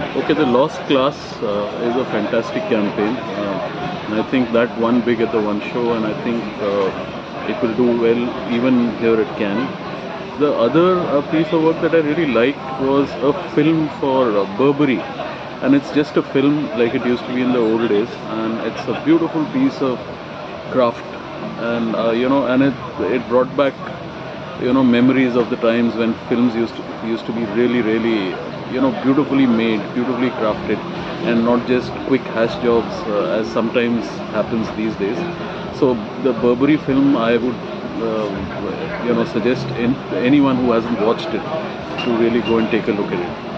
Okay, the Lost Class uh, is a fantastic campaign. Uh, and I think that won big at the one show, and I think uh, it will do well even here at Cannes. The other uh, piece of work that I really liked was a film for uh, Burberry, and it's just a film like it used to be in the old days, and it's a beautiful piece of craft, and uh, you know, and it it brought back you know memories of the times when films used to used to be really really you know beautifully made beautifully crafted and not just quick hash jobs uh, as sometimes happens these days. So the burberry film i would uh, you know suggest in, anyone who hasn't watched it to really go and take a look at it